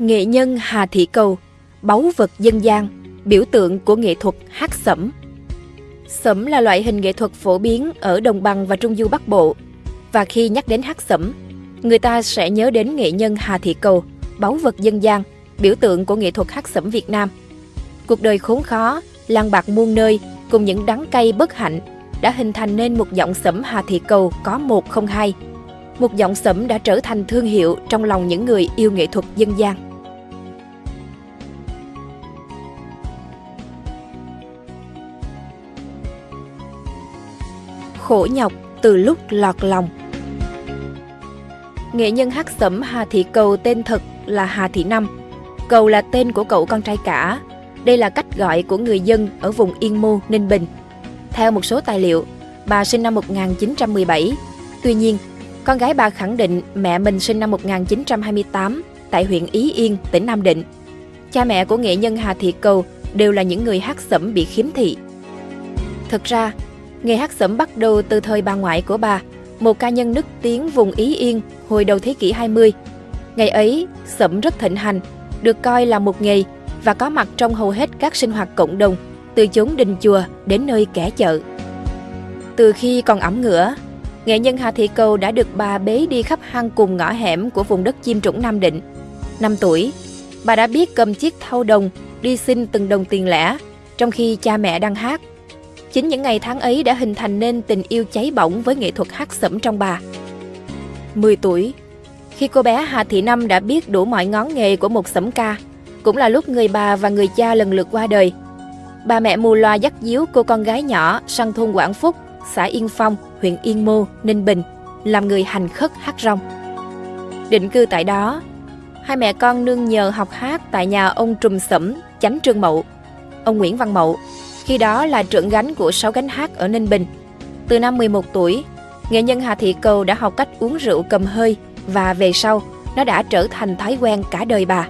Nghệ nhân Hà Thị Cầu, báu vật dân gian, biểu tượng của nghệ thuật hát sẩm. Sẩm là loại hình nghệ thuật phổ biến ở đồng bằng và trung du Bắc Bộ. Và khi nhắc đến hát sẩm, người ta sẽ nhớ đến nghệ nhân Hà Thị Cầu, báu vật dân gian, biểu tượng của nghệ thuật hát sẩm Việt Nam. Cuộc đời khốn khó, lang bạc muôn nơi cùng những đắng cay bất hạnh đã hình thành nên một giọng sẩm Hà Thị Cầu có một không hai. Một giọng sẩm đã trở thành thương hiệu trong lòng những người yêu nghệ thuật dân gian. Khổ nhọc từ lúc lọt lòng Nghệ nhân hát sẩm Hà Thị Cầu tên thật là Hà Thị Năm. Cầu là tên của cậu con trai cả. Đây là cách gọi của người dân ở vùng Yên Mô, Ninh Bình. Theo một số tài liệu, bà sinh năm 1917. Tuy nhiên, con gái bà khẳng định mẹ mình sinh năm 1928 tại huyện Ý Yên, tỉnh Nam Định. Cha mẹ của nghệ nhân Hà Thị Cầu đều là những người hát sẩm bị khiếm thị. Thực ra, nghề hát sẩm bắt đầu từ thời bà ngoại của bà, một ca nhân nức tiếng vùng Ý Yên hồi đầu thế kỷ 20. Ngày ấy, sẩm rất thịnh hành, được coi là một nghề và có mặt trong hầu hết các sinh hoạt cộng đồng, từ chốn đình chùa đến nơi kẻ chợ. Từ khi còn ẩm ngửa, nghệ nhân Hà Thị Cầu đã được bà bế đi khắp hang cùng ngõ hẻm của vùng đất chim trũng Nam Định. Năm tuổi, bà đã biết cầm chiếc thau đồng đi xin từng đồng tiền lẻ, trong khi cha mẹ đang hát. Chính những ngày tháng ấy đã hình thành nên tình yêu cháy bỏng với nghệ thuật hát sẩm trong bà. 10 tuổi, khi cô bé Hà Thị Năm đã biết đủ mọi ngón nghề của một sẩm ca, cũng là lúc người bà và người cha lần lượt qua đời. Bà mẹ mù loa dắt díu cô con gái nhỏ sang thôn Quảng Phúc, xã Yên Phong, huyện Yên Mô, Ninh Bình, làm người hành khất hát rong. Định cư tại đó, hai mẹ con nương nhờ học hát tại nhà ông Trùm Sẩm, chánh Trương Mậu. Ông Nguyễn Văn Mậu, khi đó là trưởng gánh của sáu gánh hát ở Ninh Bình. Từ năm 11 tuổi, nghệ nhân Hà Thị Cầu đã học cách uống rượu cầm hơi và về sau, nó đã trở thành thói quen cả đời bà.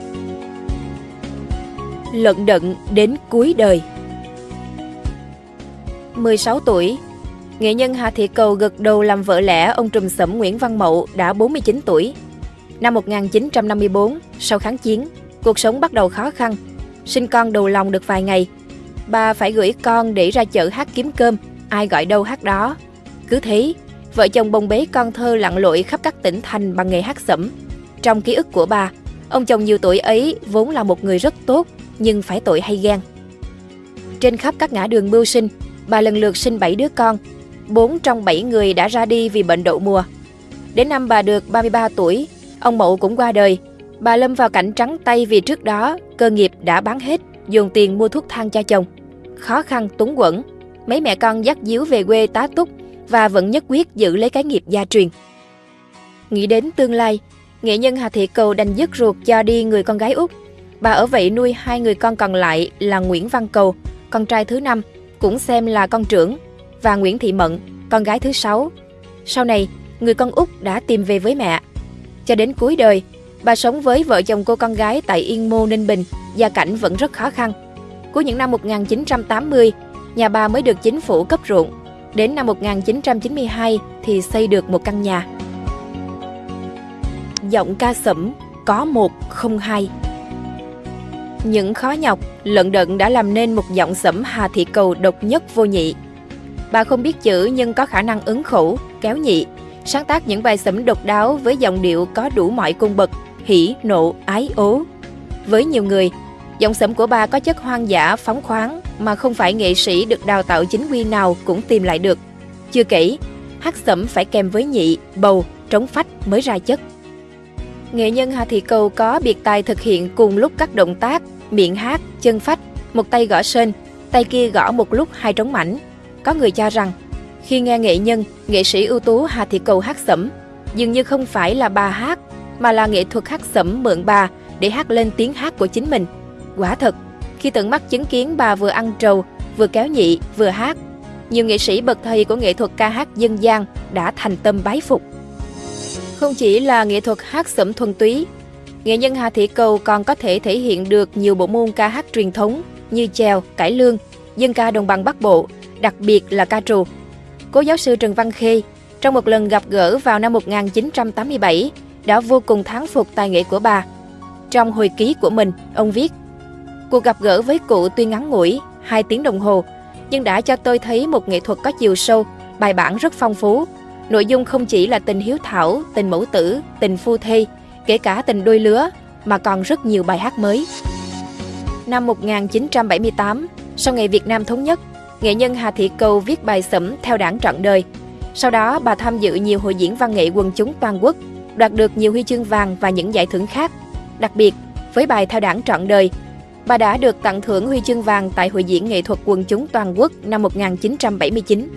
Lận đận đến cuối đời 16 tuổi, nghệ nhân Hà Thị Cầu gật đầu làm vợ lẽ ông trùm sẩm Nguyễn Văn Mậu đã 49 tuổi. Năm 1954, sau kháng chiến, cuộc sống bắt đầu khó khăn. Sinh con đầu lòng được vài ngày, bà phải gửi con để ra chợ hát kiếm cơm, ai gọi đâu hát đó. Cứ thế, vợ chồng bồng bế con thơ lặn lội khắp các tỉnh thành bằng nghề hát sẩm. Trong ký ức của bà, ông chồng nhiều tuổi ấy vốn là một người rất tốt, nhưng phải tội hay ghen. Trên khắp các ngã đường mưu sinh, bà lần lượt sinh 7 đứa con. Bốn trong 7 người đã ra đi vì bệnh đậu mùa. Đến năm bà được 33 tuổi, ông Mậu cũng qua đời. Bà lâm vào cảnh trắng tay vì trước đó cơ nghiệp đã bán hết, dùng tiền mua thuốc thang cho chồng. Khó khăn túng quẫn, mấy mẹ con dắt díu về quê tá túc và vẫn nhất quyết giữ lấy cái nghiệp gia truyền. Nghĩ đến tương lai, nghệ nhân Hà Thị Cầu đành dứt ruột cho đi người con gái út. Bà ở vậy nuôi hai người con còn lại là Nguyễn Văn Cầu, con trai thứ năm, cũng xem là con trưởng, và Nguyễn Thị Mận, con gái thứ sáu. Sau này, người con út đã tìm về với mẹ. Cho đến cuối đời, bà sống với vợ chồng cô con gái tại Yên Mô, Ninh Bình, gia cảnh vẫn rất khó khăn. Cuối những năm 1980, nhà bà mới được chính phủ cấp ruộng. Đến năm 1992 thì xây được một căn nhà. Giọng ca sẩm có một không hai. Những khó nhọc, lận đận đã làm nên một giọng sẩm Hà Thị Cầu độc nhất vô nhị. Bà không biết chữ nhưng có khả năng ứng khẩu, kéo nhị, sáng tác những bài sẩm độc đáo với giọng điệu có đủ mọi cung bậc, hỉ, nộ, ái, ố. Với nhiều người, giọng sẩm của bà có chất hoang dã, phóng khoáng mà không phải nghệ sĩ được đào tạo chính quy nào cũng tìm lại được. Chưa kể, hát sẩm phải kèm với nhị, bầu, trống phách mới ra chất. Nghệ nhân Hà Thị Cầu có biệt tài thực hiện cùng lúc các động tác, miệng hát, chân phách, một tay gõ sên, tay kia gõ một lúc hai trống mảnh. Có người cho rằng, khi nghe nghệ nhân, nghệ sĩ ưu tú Hà Thị Cầu hát sẩm, dường như không phải là bà hát, mà là nghệ thuật hát sẩm mượn bà để hát lên tiếng hát của chính mình. Quả thật, khi tận mắt chứng kiến bà vừa ăn trầu, vừa kéo nhị, vừa hát, nhiều nghệ sĩ bậc thầy của nghệ thuật ca hát dân gian đã thành tâm bái phục. Không chỉ là nghệ thuật hát sẩm thuần túy, nghệ nhân Hà Thị Cầu còn có thể thể hiện được nhiều bộ môn ca hát truyền thống như chèo, cải lương, dân ca đồng bằng Bắc Bộ, đặc biệt là ca trù. Cố giáo sư Trần Văn Khê, trong một lần gặp gỡ vào năm 1987, đã vô cùng thán phục tài nghệ của bà. Trong hồi ký của mình, ông viết Cuộc gặp gỡ với cụ tuy ngắn ngủi, 2 tiếng đồng hồ, nhưng đã cho tôi thấy một nghệ thuật có chiều sâu, bài bản rất phong phú. Nội dung không chỉ là tình hiếu thảo, tình mẫu tử, tình phu thê, kể cả tình đôi lứa, mà còn rất nhiều bài hát mới. Năm 1978, sau ngày Việt Nam thống nhất, nghệ nhân Hà Thị Cầu viết bài sẩm theo đảng trọn đời. Sau đó, bà tham dự nhiều hội diễn văn nghệ quần chúng toàn quốc, đoạt được nhiều huy chương vàng và những giải thưởng khác. Đặc biệt, với bài theo đảng trọn đời, bà đã được tặng thưởng huy chương vàng tại Hội diễn nghệ thuật quần chúng toàn quốc năm 1979.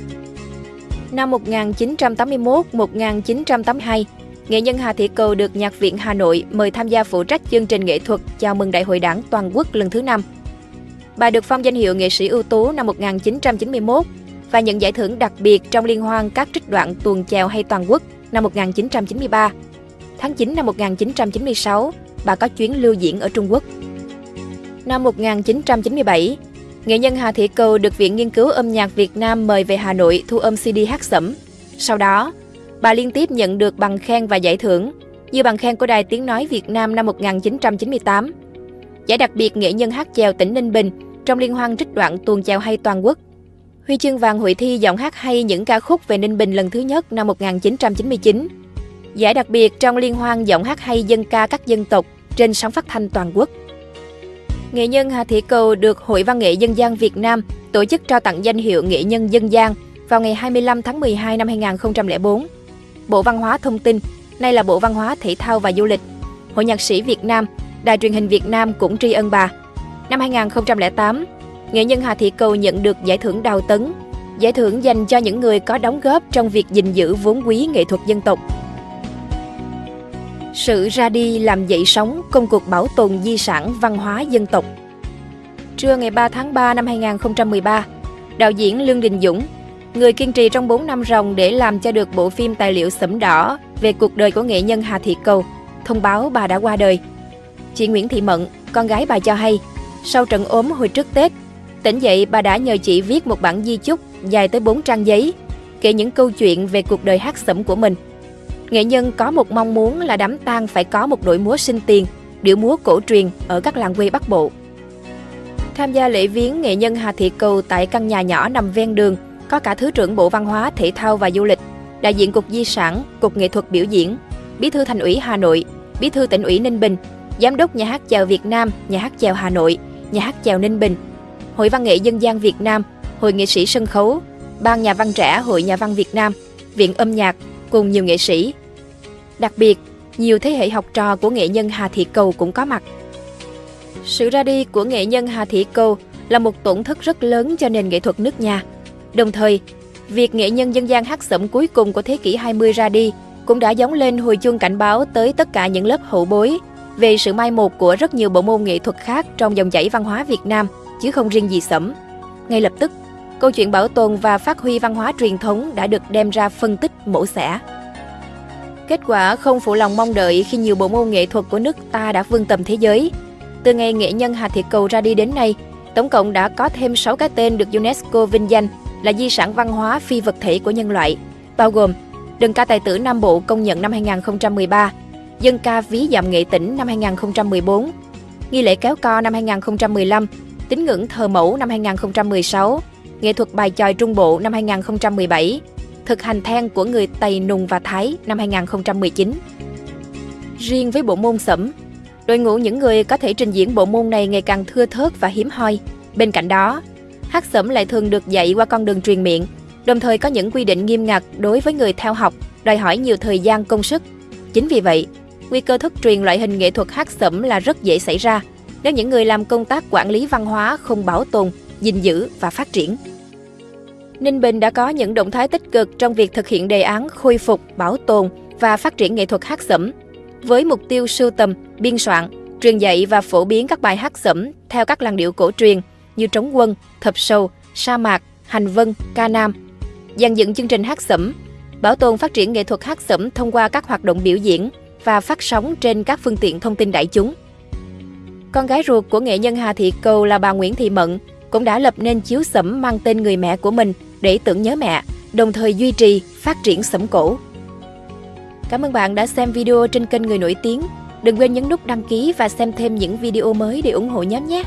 Năm 1981-1982, nghệ nhân Hà Thị Cầu được Nhạc viện Hà Nội mời tham gia phụ trách chương trình nghệ thuật chào mừng Đại hội Đảng toàn quốc lần thứ 5. Bà được phong danh hiệu nghệ sĩ ưu tú năm 1991 và nhận giải thưởng đặc biệt trong liên hoan các trích đoạn tuồng chèo hay toàn quốc năm 1993. Tháng 9 năm 1996, bà có chuyến lưu diễn ở Trung Quốc. Năm 1997, nghệ nhân Hà Thị Cầu được Viện Nghiên cứu âm nhạc Việt Nam mời về Hà Nội thu âm CD hát sẩm. Sau đó, bà liên tiếp nhận được bằng khen và giải thưởng, như bằng khen của Đài Tiếng Nói Việt Nam năm 1998, giải đặc biệt nghệ nhân hát chèo tỉnh Ninh Bình trong liên hoan trích đoạn tuồng chèo hay toàn quốc, huy chương vàng hội thi giọng hát hay những ca khúc về Ninh Bình lần thứ nhất năm 1999, giải đặc biệt trong liên hoan giọng hát hay dân ca các dân tộc trên sóng phát thanh toàn quốc. Nghệ nhân Hà Thị Cầu được Hội Văn nghệ Dân gian Việt Nam tổ chức trao tặng danh hiệu Nghệ nhân Dân gian vào ngày 25 tháng 12 năm 2004. Bộ Văn hóa Thông tin, nay là Bộ Văn hóa Thể thao và Du lịch, Hội Nhạc sĩ Việt Nam, Đài truyền hình Việt Nam cũng tri ân bà. Năm 2008, nghệ nhân Hà Thị Cầu nhận được giải thưởng Đào Tấn, giải thưởng dành cho những người có đóng góp trong việc gìn giữ vốn quý nghệ thuật dân tộc. Sự ra đi làm dậy sóng công cuộc bảo tồn di sản văn hóa dân tộc. Trưa ngày 3 tháng 3 năm 2013, đạo diễn Lương Đình Dũng, người kiên trì trong 4 năm ròng để làm cho được bộ phim tài liệu sẫm đỏ về cuộc đời của nghệ nhân Hà Thị Cầu, thông báo bà đã qua đời. Chị Nguyễn Thị Mận, con gái bà cho hay, sau trận ốm hồi trước Tết, tỉnh dậy bà đã nhờ chị viết một bản di chúc dài tới 4 trang giấy, kể những câu chuyện về cuộc đời hát sẫm của mình. Nghệ nhân có một mong muốn là đám tang phải có một đội múa sinh tiền, điệu múa cổ truyền ở các làng quê Bắc Bộ. Tham gia lễ viếng nghệ nhân Hà Thị Cầu tại căn nhà nhỏ nằm ven đường, có cả Thứ trưởng Bộ Văn hóa, Thể thao và Du lịch, đại diện Cục Di sản, Cục Nghệ thuật biểu diễn, Bí thư Thành ủy Hà Nội, Bí thư tỉnh ủy Ninh Bình, Giám đốc Nhà hát chèo Việt Nam, Nhà hát chèo Hà Nội, Nhà hát chèo Ninh Bình, Hội Văn nghệ Dân gian Việt Nam, Hội nghệ sĩ sân khấu, Ban Nhà văn trẻ Hội Nhà văn Việt Nam, Viện âm nhạc cùng nhiều nghệ sĩ. Đặc biệt, nhiều thế hệ học trò của nghệ nhân Hà Thị Cầu cũng có mặt. Sự ra đi của nghệ nhân Hà Thị Cầu là một tổn thất rất lớn cho nền nghệ thuật nước nhà. Đồng thời, việc nghệ nhân dân gian hát sẩm cuối cùng của thế kỷ 20 ra đi cũng đã giống lên hồi chuông cảnh báo tới tất cả những lớp hậu bối về sự mai một của rất nhiều bộ môn nghệ thuật khác trong dòng chảy văn hóa Việt Nam, chứ không riêng gì sẩm. Ngay lập tức, câu chuyện bảo tồn và phát huy văn hóa truyền thống đã được đem ra phân tích mổ xẻ. Kết quả không phụ lòng mong đợi khi nhiều bộ môn nghệ thuật của nước ta đã vươn tầm thế giới. Từ ngày nghệ nhân Hà Thị Cầu ra đi đến nay, tổng cộng đã có thêm 6 cái tên được UNESCO vinh danh là di sản văn hóa phi vật thể của nhân loại, bao gồm Đơn ca tài tử Nam Bộ công nhận năm 2013, Dân ca ví dạm nghệ tỉnh năm 2014, Nghi lễ kéo co năm 2015, Tín ngưỡng thờ mẫu năm 2016, Nghệ thuật bài chòi Trung Bộ năm 2017, Thực hành then của người Tây Nùng và Thái năm 2019. Riêng với bộ môn sẩm, đội ngũ những người có thể trình diễn bộ môn này ngày càng thưa thớt và hiếm hoi. Bên cạnh đó, hát sẩm lại thường được dạy qua con đường truyền miệng, đồng thời có những quy định nghiêm ngặt đối với người theo học, đòi hỏi nhiều thời gian công sức. Chính vì vậy, nguy cơ thất truyền loại hình nghệ thuật hát sẩm là rất dễ xảy ra nếu những người làm công tác quản lý văn hóa không bảo tồn, gìn giữ và phát triển. Ninh Bình đã có những động thái tích cực trong việc thực hiện đề án khôi phục, bảo tồn và phát triển nghệ thuật hát sẩm, với mục tiêu sưu tầm, biên soạn, truyền dạy và phổ biến các bài hát sẩm theo các làn điệu cổ truyền như trống quân, thập sâu, sa mạc, hành vân, ca nam. Dàn dựng chương trình hát sẩm, bảo tồn phát triển nghệ thuật hát sẩm thông qua các hoạt động biểu diễn và phát sóng trên các phương tiện thông tin đại chúng. Con gái ruột của nghệ nhân Hà Thị Cầu là bà Nguyễn Thị Mận cũng đã lập nên chiếu sẩm mang tên người mẹ của mình để tưởng nhớ mẹ, đồng thời duy trì, phát triển sẩm cổ. Cảm ơn bạn đã xem video trên kênh Người Nổi Tiếng. Đừng quên nhấn nút đăng ký và xem thêm những video mới để ủng hộ nhóm nhé.